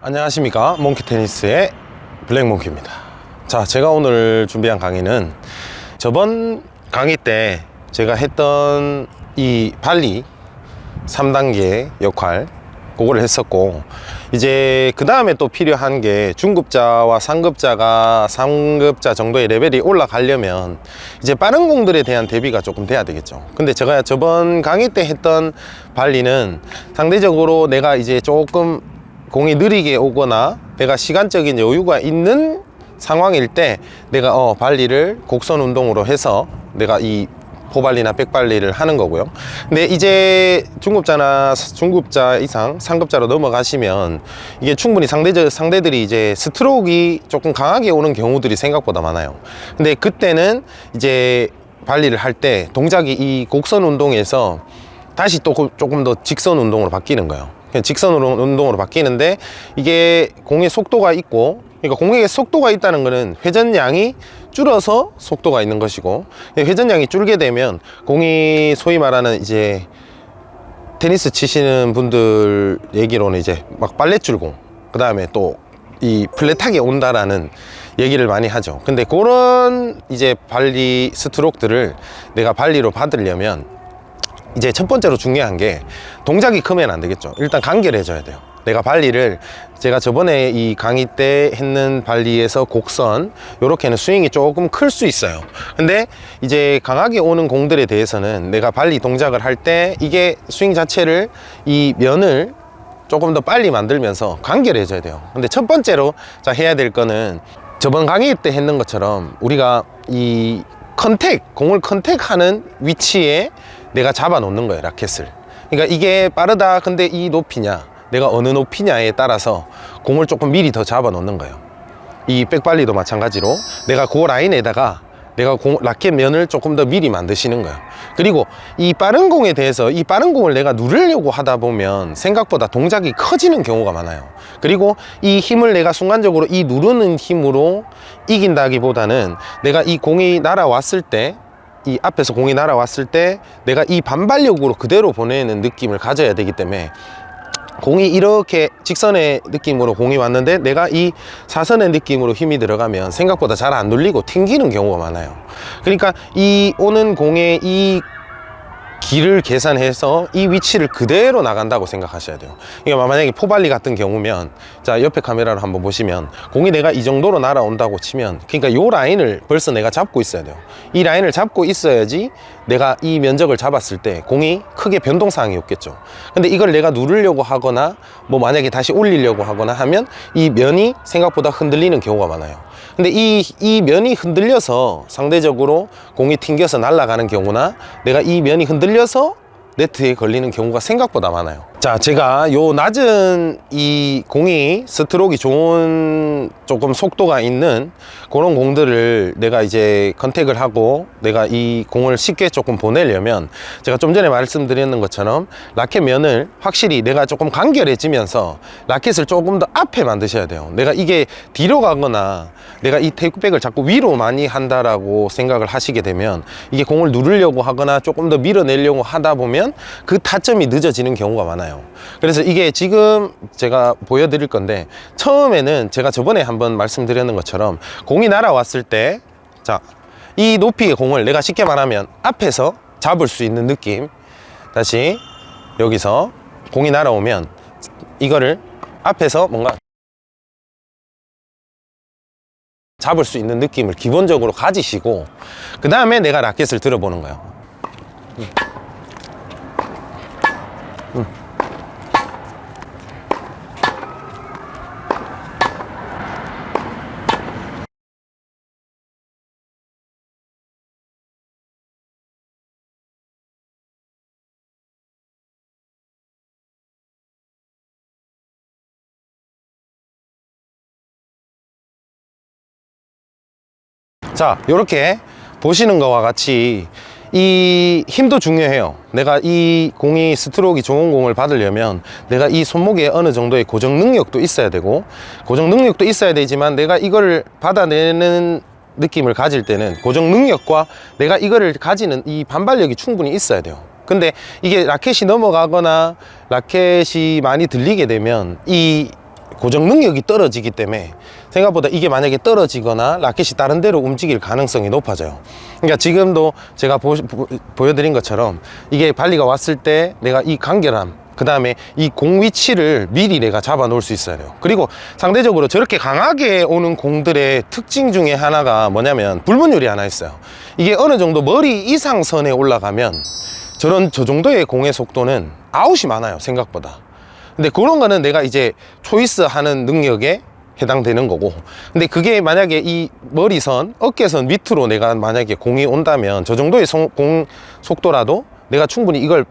안녕하십니까? 몽키 테니스의 블랙몽키입니다. 자 제가 오늘 준비한 강의는 저번 강의 때 제가 했던 이 발리 3단계 역할 그거를 했었고 이제 그 다음에 또 필요한 게 중급자와 상급자가 상급자 정도의 레벨이 올라가려면 이제 빠른 공들에 대한 대비가 조금 돼야 되겠죠. 근데 제가 저번 강의 때 했던 발리는 상대적으로 내가 이제 조금 공이 느리게 오거나 내가 시간적인 여유가 있는 상황일 때 내가 어 발리를 곡선 운동으로 해서 내가 이 포발리나 백발리를 하는 거고요. 근데 이제 중급자나 중급자 이상 상급자로 넘어가시면 이게 충분히 상대적 상대들이 이제 스트로크가 조금 강하게 오는 경우들이 생각보다 많아요. 근데 그때는 이제 발리를 할 때 동작이 이 곡선 운동에서 다시 또 조금 더 직선 운동으로 바뀌는 거예요 그냥 직선 운동으로 바뀌는데 이게 공의 속도가 있고 그러니까 공의 속도가 있다는 것은 회전량이 줄어서 속도가 있는 것이고 회전량이 줄게 되면 공이 소위 말하는 이제 테니스 치시는 분들 얘기로는 이제 막 빨래줄공 그 다음에 또 이 플랫하게 온다라는 얘기를 많이 하죠. 근데 그런 이제 발리 스트로크들을 내가 발리로 받으려면 이제 첫 번째로 중요한 게 동작이 크면 안 되겠죠. 일단 간결해져야 돼요. 내가 발리를 제가 저번에 이 강의 때 했는 발리에서 곡선 요렇게는 스윙이 조금 클 수 있어요. 근데 이제 강하게 오는 공들에 대해서는 내가 발리 동작을 할 때 이게 스윙 자체를 이 면을 조금 더 빨리 만들면서 간결해져야 돼요. 근데 첫 번째로 자 해야 될 거는 저번 강의 때 했는 것처럼 우리가 이 contact 공을 contact하는 위치에 내가 잡아 놓는 거예요 라켓을. 그러니까 이게 빠르다 근데 이 높이냐 내가 어느 높이냐에 따라서 공을 조금 미리 더 잡아 놓는 거예요. 이 백발리도 마찬가지로 내가 그 라인에다가 내가 공, 라켓 면을 조금 더 미리 만드시는 거예요. 그리고 이 빠른 공에 대해서 이 빠른 공을 내가 누르려고 하다 보면 생각보다 동작이 커지는 경우가 많아요. 그리고 이 힘을 내가 순간적으로 이 누르는 힘으로 이긴다기보다는 내가 이 공이 날아왔을 때 이 앞에서 공이 날아왔을 때 내가 이 반발력으로 그대로 보내는 느낌을 가져야 되기 때문에 공이 이렇게 직선의 느낌으로 공이 왔는데 내가 이 사선의 느낌으로 힘이 들어가면 생각보다 잘 안 눌리고 튕기는 경우가 많아요. 그러니까 이 오는 공의 이 길을 계산해서 이 위치를 그대로 나간다고 생각하셔야 돼요. 그러니까 만약에 포발리 같은 경우면 자 옆에 카메라로 한번 보시면 공이 내가 이 정도로 날아온다고 치면 그러니까 요 라인을 벌써 내가 잡고 있어야 돼요. 이 라인을 잡고 있어야지 내가 이 면적을 잡았을 때 공이 크게 변동사항이 없겠죠. 근데 이걸 내가 누르려고 하거나 뭐 만약에 다시 올리려고 하거나 하면 이 면이 생각보다 흔들리는 경우가 많아요. 근데 이, 이 면이 흔들려서 상대적으로 공이 튕겨서 날아가는 경우나 내가 이 면이 흔들려서 네트에 걸리는 경우가 생각보다 많아요 자 제가 요 낮은 이 공이 스트로크가 좋은 조금 속도가 있는 그런 공들을 내가 이제 컨택을 하고 내가 이 공을 쉽게 조금 보내려면 제가 좀 전에 말씀드렸는 것처럼 라켓 면을 확실히 내가 조금 간결해지면서 라켓을 조금 더 앞에 만드셔야 돼요. 내가 이게 뒤로 가거나 내가 이 테이크백을 자꾸 위로 많이 한다라고 생각을 하시게 되면 이게 공을 누르려고 하거나 조금 더 밀어내려고 하다 보면 그 타점이 늦어지는 경우가 많아요 그래서 이게 지금 제가 보여드릴 건데 처음에는 제가 저번에 한번 말씀드렸는 것처럼 공이 날아왔을 때 자 이 높이의 공을 내가 쉽게 말하면 앞에서 잡을 수 있는 느낌. 다시 여기서 공이 날아오면 이거를 앞에서 뭔가 잡을 수 있는 느낌을 기본적으로 가지시고 그 다음에 내가 라켓을 들어보는 거예요 자 이렇게 보시는 것과 같이 이 힘도 중요해요. 내가 이 공이 스트로크가 좋은 공을 받으려면 내가 이 손목에 어느 정도의 고정 능력도 있어야 되고 고정 능력도 있어야 되지만 내가 이걸 받아내는 느낌을 가질 때는 고정 능력과 내가 이거를 가지는 이 반발력이 충분히 있어야 돼요. 근데 이게 라켓이 넘어가거나 라켓이 많이 들리게 되면 이 고정 능력이 떨어지기 때문에 생각보다 이게 만약에 떨어지거나 라켓이 다른 데로 움직일 가능성이 높아져요. 그러니까 지금도 제가 보, 여드린 것처럼 이게 발리가 왔을 때 내가 이 간결함 그 다음에 이 공 위치를 미리 내가 잡아 놓을 수 있어야 돼요. 그리고 상대적으로 저렇게 강하게 오는 공들의 특징 중에 하나가 뭐냐면 불문율이 하나 있어요. 이게 어느 정도 머리 이상 선에 올라가면 저런 저 정도의 공의 속도는 아웃이 많아요 생각보다 근데 그런 거는 내가 이제 초이스 하는 능력에 해당되는 거고. 근데 그게 만약에 이 머리선 어깨선 밑으로 내가 만약에 공이 온다면 저 정도의 송- 공 속도라도 내가 충분히 이걸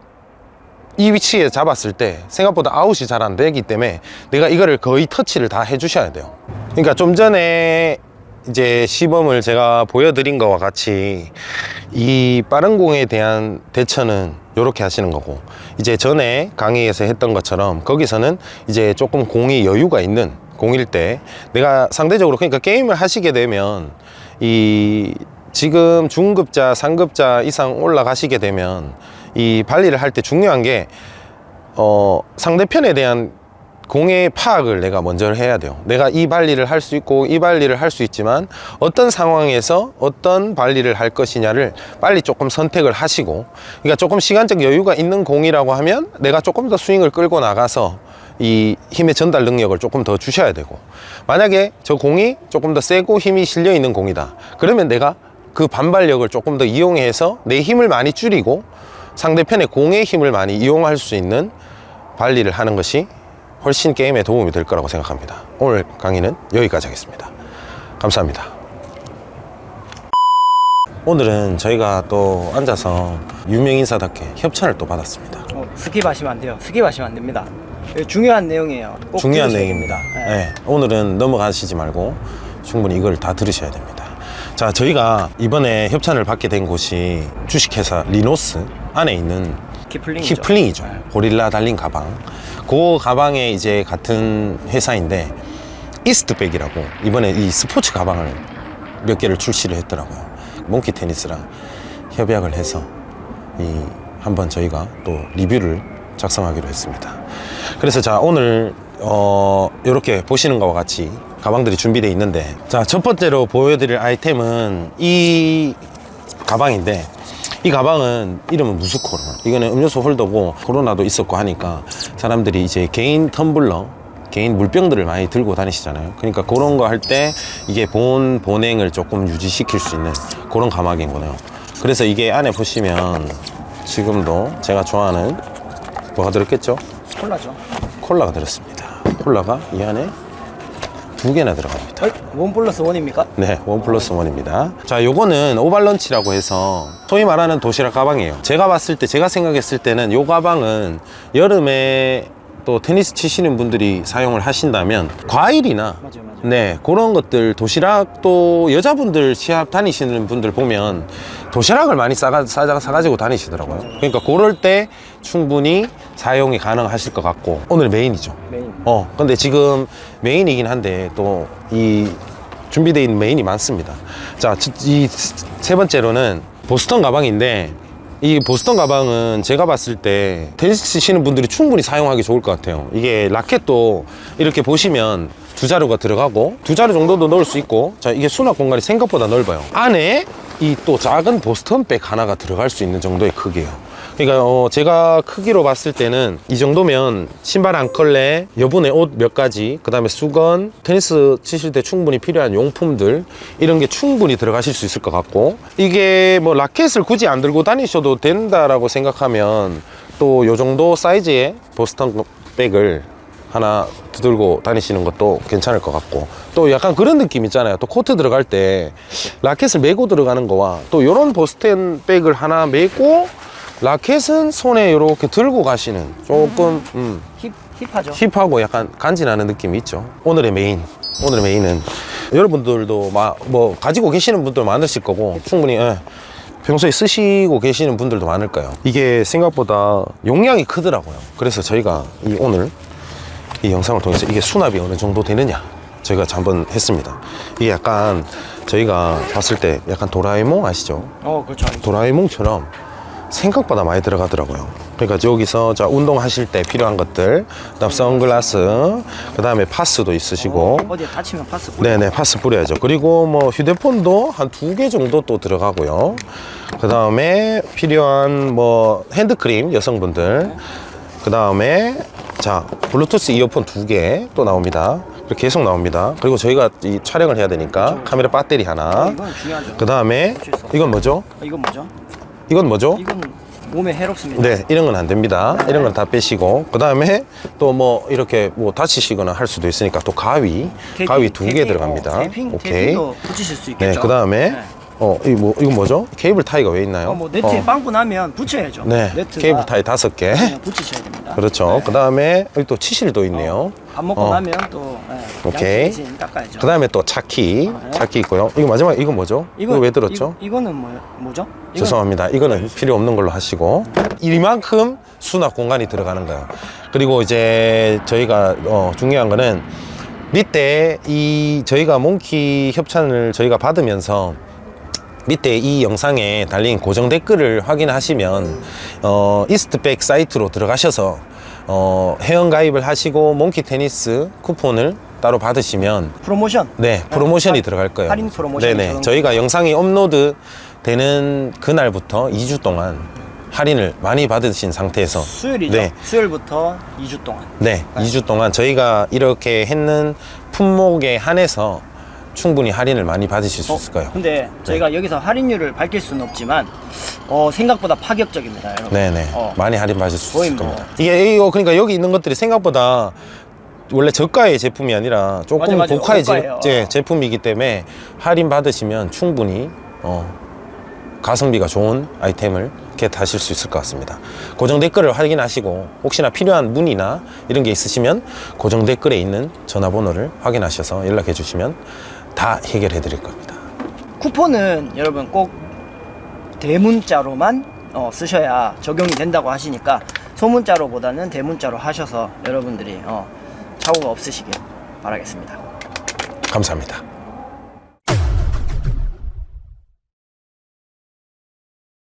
이 위치에 잡았을 때 생각보다 아웃이 잘 안 되기 때문에 내가 이거를 거의 터치를 다 해주셔야 돼요. 그러니까 좀 전에 이제 시범을 제가 보여드린 것과 같이 이 빠른 공에 대한 대처는 이렇게 하시는 거고 이제 전에 강의에서 했던 것처럼 거기서는 이제 조금 공이 여유가 있는 공일 때 내가 상대적으로 그러니까 게임을 하시게 되면 이 지금 중급자 상급자 이상 올라가시게 되면 이 발리를 할 때 중요한 게 어, 상대편에 대한 공의 파악을 내가 먼저 해야 돼요. 내가 이 발리를 할 수 있고 이 발리를 할 수 있지만 어떤 상황에서 어떤 발리를 할 것이냐를 빨리 조금 선택을 하시고 그러니까 조금 시간적 여유가 있는 공이라고 하면 내가 조금 더 스윙을 끌고 나가서 이 힘의 전달 능력을 조금 더 주셔야 되고 만약에 저 공이 조금 더 세고 힘이 실려 있는 공이다. 그러면 내가 그 반발력을 조금 더 이용해서 내 힘을 많이 줄이고 상대편의 공의 힘을 많이 이용할 수 있는 발리를 하는 것이 훨씬 게임에 도움이 될 거라고 생각합니다. 오늘 강의는 여기까지 하겠습니다. 감사합니다. 오늘은 저희가 또 앉아서 유명인사답게 협찬을 또 받았습니다. 어, skip 하시면 안 돼요. skip 하시면 안 됩니다. 이거 중요한 내용이에요. 꼭 중요한 내용입니다. 네. 네, 오늘은 넘어가시지 말고 충분히 이걸 다 들으셔야 됩니다. 자, 저희가 이번에 협찬을 받게 된 곳이 주식회사 리노스 안에 있는 Kipling이죠. Kipling이죠. 고릴라 달린 가방. 그 가방에 이제 같은 회사인데 이스트백이라고 이번에 이 스포츠 가방을 몇 개를 출시를 했더라고요. 몽키 테니스랑 협약을 해서 이 한번 저희가 또 리뷰를 작성하기로 했습니다. 그래서 자 오늘 어 이렇게 보시는 것과 같이 가방들이 준비되어 있는데 자 첫 번째로 보여드릴 아이템은 이 가방인데 이 가방은 이름은 무스코로 이거는 음료수 홀더고 코로나도 있었고 하니까 사람들이 이제 개인 텀블러 개인 물병들을 많이 들고 다니시잖아요 그러니까 그런 거 할 때 이게 본 보냉을 조금 유지시킬 수 있는 그런 가방인 거네요 그래서 이게 안에 보시면 지금도 제가 좋아하는 뭐가 들었겠죠? 콜라죠. 콜라가 들었습니다 콜라가 이 안에 두 개나 들어갑니다 어이, one plus one입니까? 네, one plus one입니다. 자, 요거는 Oval Lunch라고 해서 소위 말하는 도시락 가방이에요. 제가 봤을 때, 제가 생각했을 때는 요 가방은 여름에 또 테니스 치시는 분들이 사용을 하신다면 과일이나 맞아요, 맞아요. 네, 그런 것들 도시락 또 여자분들 시합 다니시는 분들 보면 도시락을 많이 싸가, 싸, 사가지고 다니시더라고요. 그러니까 그럴 때 충분히 사용이 가능하실 것 같고 오늘 메인이죠. 메인. 어 근데 지금 메인이긴 한데 또 이 준비되어 있는 메인이 많습니다. 자 이 세 번째로는 보스턴 가방인데 이 보스턴 가방은 제가 봤을 때 테니스 치시는 분들이 충분히 사용하기 좋을 것 같아요. 이게 라켓도 이렇게 보시면 두 자루가 들어가고 두 자루 정도도 넣을 수 있고 자 이게 수납 공간이 생각보다 넓어요. 안에 이 또 작은 보스턴 백 하나가 들어갈 수 있는 정도의 크기예요. 그러니까 어, 제가 크기로 봤을 때는 이 정도면 신발 한 컬레, 여분의 옷 몇 가지, 그 다음에 수건, 테니스 치실 때 충분히 필요한 용품들 이런 게 충분히 들어가실 수 있을 것 같고 이게 뭐 라켓을 굳이 안 들고 다니셔도 된다라고 생각하면 또 요 정도 사이즈의 보스턴 백을 하나 들고 다니시는 것도 괜찮을 것 같고 또 약간 그런 느낌 있잖아요. 또 코트 들어갈 때 라켓을 메고 들어가는 거와 또 요런 보스턴 백을 하나 메고 라켓은 손에 이렇게 들고 가시는 조금 음, hip hip하죠. hip하고 약간 간지나는 느낌이 있죠. 오늘의 메인 오늘의 메인은 여러분들도 마, 뭐 가지고 계시는 분들 많으실 거고 충분히 예, 평소에 쓰시고 계시는 분들도 많을 거예요. 이게 생각보다 용량이 크더라고요. 그래서 저희가 이 오늘 이 영상을 통해서 이게 수납이 어느 정도 되느냐 저희가 한번 했습니다 이게 약간 저희가 봤을 때 약간 도라에몽 아시죠? 어, 그렇죠. 도라에몽처럼 생각보다 많이 들어가더라고요 그러니까 여기서 자 운동하실 때 필요한 것들, 그다음 선글라스, 그 다음에 파스도 있으시고, 어디에 다치면 파스 뿌려. 네네 파스 뿌려야죠. 그리고 뭐 휴대폰도 한 두 개 정도 또 들어가고요. 그 다음에 필요한 뭐 핸드크림 여성분들, 그 다음에 자 블루투스 이어폰 두 개 또 나옵니다. 계속 나옵니다. 그리고 저희가 이 촬영을 해야 되니까 카메라 배터리 어, 하나. 이건 중요하죠. 그다음에 이건 뭐죠? 어, 이건 뭐죠? 이건 뭐죠? 이건 몸에 해롭습니다. 네, 이런 건 안 됩니다. 네. 이런 건 다 빼시고, 그 다음에 또 뭐 이렇게 뭐 다치시거나 할 수도 있으니까 또 가위, 테이핑, 가위 두 개 들어갑니다. 어, 테이핑, 오케이. 붙이실 수 있겠죠. 네, 그 다음에 네. 어, 이 뭐, 이건 뭐죠? 케이블 타이가 왜 있나요? 어, 뭐 네트에 어, 빵꾸 나면 붙여야죠. 네, 케이블 타이 다섯 개. 그냥 붙이셔야 됩니다. 그렇죠. 네. 그 다음에 여기 또 치실도 있네요. 밥 먹고 어. 나면 또 네, 오케이. 닦아야죠. 그 다음에 또 차키, 네. 차키 있고요. 이거 마지막 이거 뭐죠? 이거, 왜 들었죠? 이거, 이거는 뭐, 뭐죠? 이건 죄송합니다. 이거는 필요 없는 걸로 하시고 이만큼 수납 공간이 들어가는 거예요. 그리고 이제 저희가 어, 중요한 거는 밑에 이 저희가 몽키 협찬을 저희가 받으면서 밑에 이 영상에 달린 고정 댓글을 확인하시면 어, Eastpak 사이트로 들어가셔서 어, 회원 가입을 하시고 몽키 테니스 쿠폰을 따로 받으시면 프로모션. 네, 프로모션이 할- 들어갈 거예요. 할인 프로모션이 네네. 저희가 영상이 업로드 되는 그날부터 2주 동안 할인을 많이 받으신 상태에서 수요일이죠. 네. 수요일부터 2주 동안. 네, 2주 동안 저희가 이렇게 했는 품목에 한해서 충분히 할인을 많이 받으실 수 있을 거예요. 근데 저희가 여기서 할인율을 밝힐 수는 없지만 어, 생각보다 파격적입니다, 여러분. 네네. 어. 많이 할인 받을 수 있을 뭐. 겁니다. 이게 이거 그러니까 여기 있는 것들이 생각보다 원래 저가의 제품이 아니라 조금 맞아, 맞아. 고가의 제. 제, 제 품이기 때문에 할인 받으시면 충분히 어, 가성비가 좋은 아이템을 겟하실 수 있을 것 같습니다. 고정 댓글을 확인하시고 혹시나 필요한 문의나 이런 게 있으시면 고정 댓글에 있는 전화번호를 확인하셔서 연락해 주시면 다 해결해 드릴 겁니다. 쿠폰은 여러분 꼭 대문자로만 어, 쓰셔야 적용이 된다고 하시니까 소문자로 보다는 대문자로 하셔서 여러분들이 어, 착오가 없으시길 바라겠습니다. 감사합니다.